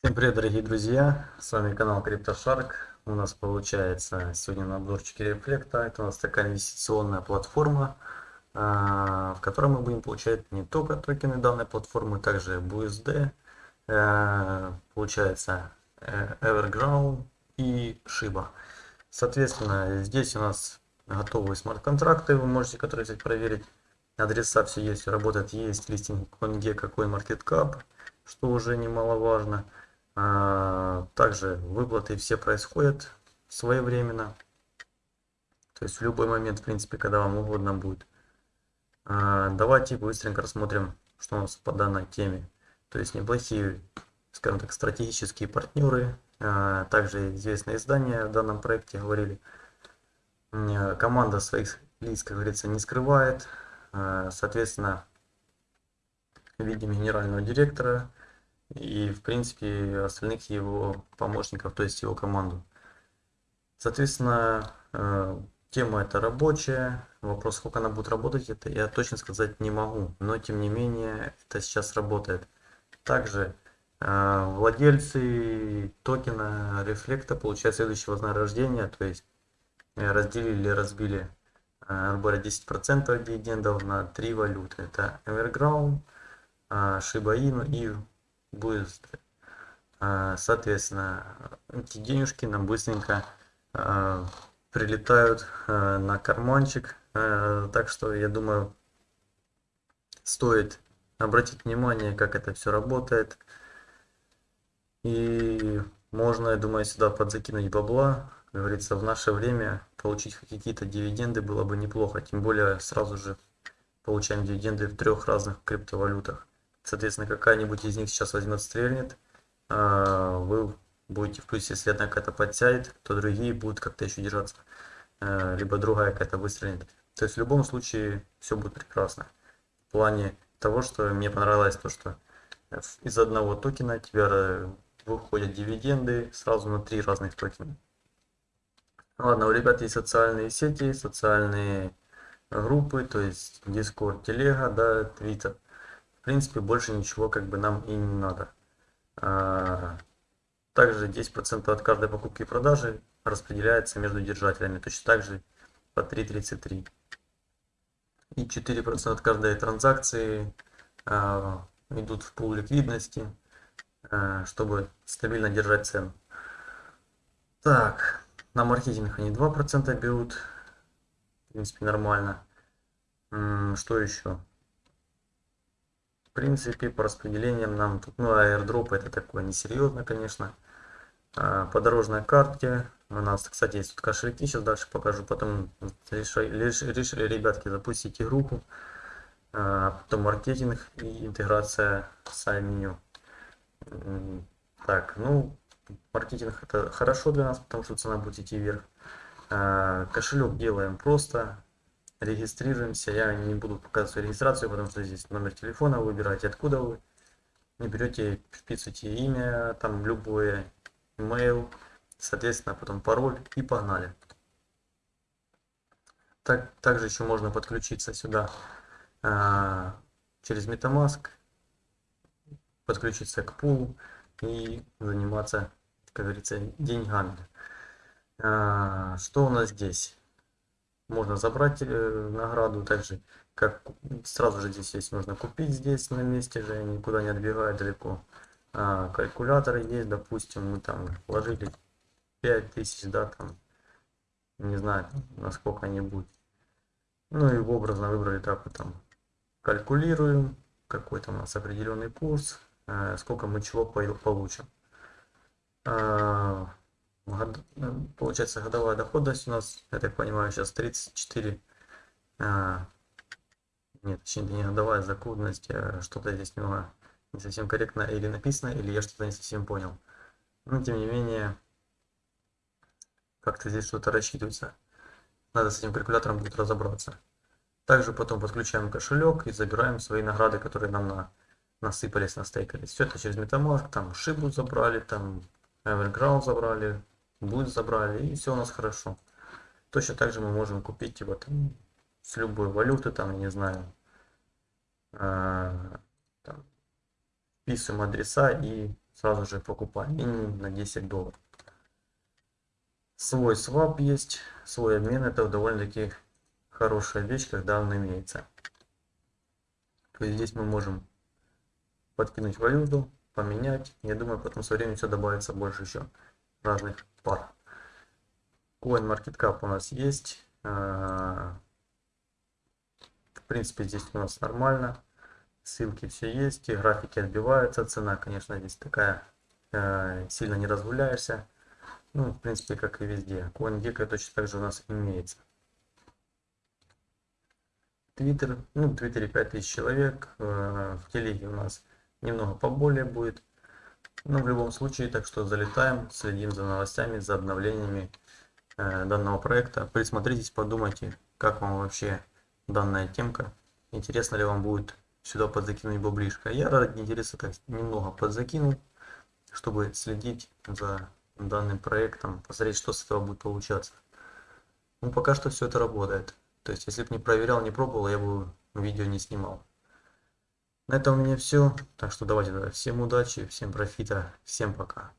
Всем привет, дорогие друзья! С вами канал CryptoShark. У нас получается сегодня на обзорчике рефлекта. Это у нас такая инвестиционная платформа, а, в которой мы будем получать не только токены данной платформы, также BUSD, э, получается э, Everground и Shiba. Соответственно, здесь у нас готовые смарт-контракты, вы можете, которые взять проверить. Адреса все есть, работает, есть листинг CoinGecko, CoinMarketCap, что уже немаловажно. А, также выплаты все происходят своевременно. То есть в любой момент, в принципе, когда вам угодно будет. А, давайте быстренько рассмотрим, что у нас по данной теме. То есть неплохие, скажем так, стратегические партнеры. А, также известные издания в данном проекте говорили. Команда своих лиц, как говорится, не скрывает. Соответственно, видим генерального директора и, в принципе, остальных его помощников, то есть его команду. Соответственно, э, тема это рабочая. Вопрос, сколько она будет работать, это я точно сказать не могу. Но, тем не менее, это сейчас работает. Также э, владельцы токена рефлекта получают следующее вознаграждение, то есть э, разделили или разбили грубо 10% дивидендов на три валюты. Это Everground, Shiba Inu и будет, а, соответственно, эти денежки нам быстренько а, прилетают а, на карманчик. Так что, я думаю, стоит обратить внимание, как это все работает. И можно, я думаю, сюда подзакинуть бабла. Как говорится, в наше время получить какие-то дивиденды было бы неплохо. Тем более сразу же получаем дивиденды в трех разных криптовалютах. Соответственно, какая-нибудь из них сейчас возьмет, стрельнет. А, вы будете в плюсе, если одна какая-то подтянет, то другие будут как-то еще держаться. А, либо другая какая-то выстрелит. То есть в любом случае все будет прекрасно. В плане того, что мне понравилось то, что из одного токена тебя выходят дивиденды сразу на три разных токена. Ладно, у ребят есть социальные сети, социальные группы, то есть Discord, Телега, да, Twitter принципе, больше ничего как бы нам и не надо. А, также 10% от каждой покупки и продажи распределяется между держателями. Точно так же по 3.33. И 4% от каждой транзакции а, идут в пул ликвидности, а, чтобы стабильно держать цену. Так, на маркетинг они 2% берут. В принципе, нормально. Что еще? Принципе, по распределениям нам тут, ну, airdrop это такое несерьезно, конечно. А, по дорожной карте у нас, кстати, есть тут кошельки, сейчас дальше покажу. Потом решили, решили ребятки запустить игруху. А, потом маркетинг и интеграция с меню. Так, ну, маркетинг это хорошо для нас, потому что цена будет идти вверх. А, кошелек делаем просто регистрируемся. Я не буду показывать свою регистрацию, потому что здесь номер телефона выбираете, откуда вы. Не берете, вписываете имя, там любое, email, соответственно, потом пароль и погнали. Так, также еще можно подключиться сюда а, через MetaMask, подключиться к пулу и заниматься, как говорится, деньгами. А, что у нас здесь? Можно забрать э, награду. Также как сразу же здесь есть нужно купить здесь на месте же никуда не отбегая далеко. А, калькуляторы есть допустим мы там вложили 5000 да там не знаю насколько они будут ну и образно выбрали так вот там калькулируем какой-то у нас определенный курс э, сколько мы чего получим. А, получается годовая доходность у нас, я так понимаю, сейчас 34. А, нет, точнее не годовая закудность, а что-то здесь немного не совсем корректно или написано, или я что-то не совсем понял. Но тем не менее, как-то здесь что-то рассчитывается. Надо с этим калькулятором будет разобраться. Также потом подключаем кошелек и забираем свои награды, которые нам на, насыпались, настейкались. Все это через Metamask, там шибу забрали, там Everground забрали, будет забрали, и все у нас хорошо. Точно так же мы можем купить его там с любой валюты, там, не знаю, э, там, вписываем адреса и сразу же покупаем минимум на 10 долларов. Свой свап есть, свой обмен, это довольно-таки хорошая вещь, когда он имеется. То есть здесь мы можем подкинуть валюту, поменять. Я думаю, потом со временем все добавится больше еще разных пар. CoinMarketCap у нас есть. А, в принципе, здесь у нас нормально. Ссылки все есть, и графики отбиваются. Цена, конечно, здесь такая, э, сильно не разгуляешься. Ну, в принципе, как и везде. CoinGecko точно так же у нас имеется. Твиттер, ну, в Твиттере 5000 человек, э, в Телеге у нас немного поболее будет. Но в любом случае, так что залетаем, следим за новостями, за обновлениями э, данного проекта. Присмотритесь, подумайте, как вам вообще данная темка. Интересно ли вам будет сюда подзакинуть баблишко. Я ради интереса так немного подзакинул, чтобы следить за данным проектом, посмотреть, что с этого будет получаться. Ну, пока что все это работает. То есть, если бы не проверял, не пробовал, я бы видео не снимал. На этом у меня все. Так что давайте. Всем удачи, всем профита, всем пока.